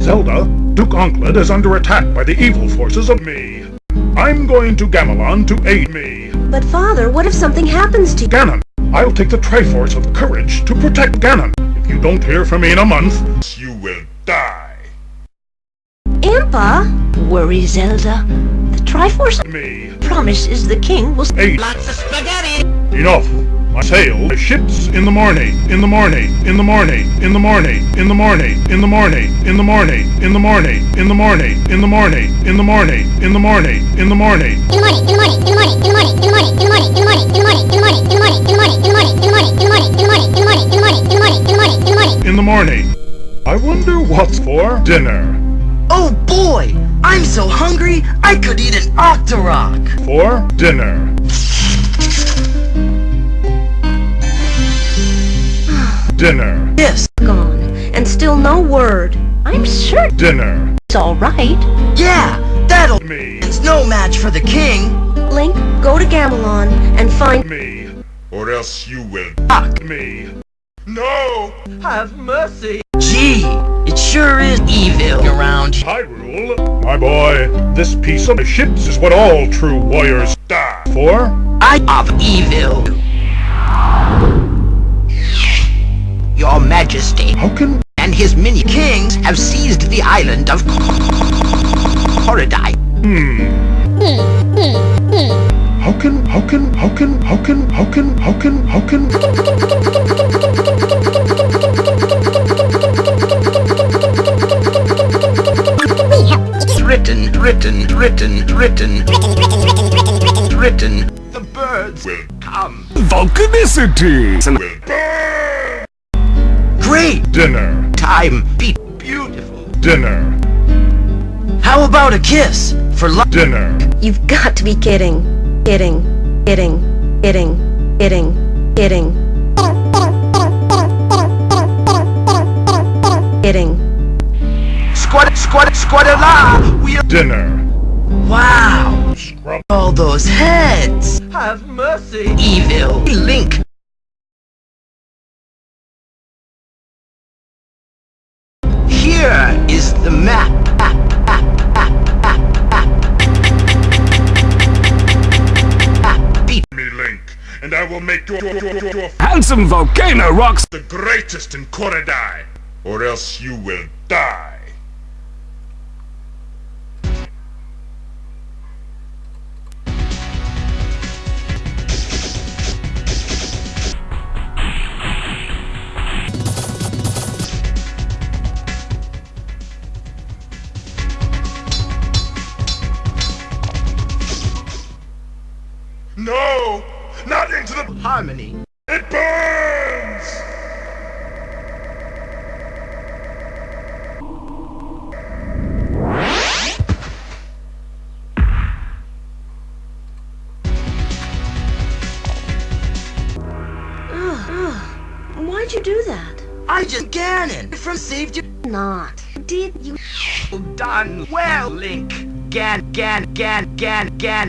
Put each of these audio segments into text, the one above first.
Zelda, Duke Onkled is under attack by the evil forces of me. I'm going to Gamelon to aid me. But father, what if something happens to you? Ganon, I'll take the Triforce of Courage to protect Ganon. If you don't hear from me in a month, you will die. Impa? Worry, Zelda. The Triforce of Me. promises the king will... Aid. Lots of spaghetti! Enough. I sail my ships in the morning, in the morning, in the morning, in the morning, in the morning, in the morning, in the morning, in the morning, in the morning, in the morning, in the morning, in the morning, in the morning. in the morning, in the morning, in the morning, in the morning, in the morning, in the morning, in the morning, in the morning, in the morning, in the morning, in the morning, in the morning, in the morning, in the morning, in the morning, in the morning, in the morning, in the morning, in the morning, in the morning. In the morning. I wonder what's for dinner. Oh boy! I'm so hungry, I could eat an Octorok! For dinner. Dinner. Yes, Gone. And still no word. I'm sure. Dinner. it's all right. yeah, that'll... Me. It's no match for the king! Link, go to Gamelon and find... Me. Or else you will Fuck! me. No! Have mercy! Gee, it sure is evil around here. Hyrule, my boy, this piece of ships is what all true warriors die for. I of evil. How can and his mini kings have seized the island of Koridai. how can how can how can how can how can how can how can how can, how can, how can, how can, how can, how can, how can, how can, Written, written, written, written, written. The birds will come. Volcanicity! Great dinner time, be beautiful. dinner How about a kiss for love? dinner You've got to be kidding. Kidding. Kidding. Kidding. Kidding. Kidding. Kidding. Squad, squad, squad la. We are. dinner Wow. scrub All those heads. Have mercy. Evil. Link. The map. Beat. me Link, and I will make you Handsome volcano rocks! the greatest in Koridai, or else you will die. No! Not into the... Harmony. It burns! Why'd you do that? I just Ganon from saved you. Not. Did you? Done well, Link. Gan, Gan, Gan, Gan, Gan.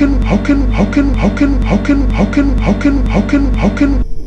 how can, how can, how can, how can, how can, how can, how can, how can,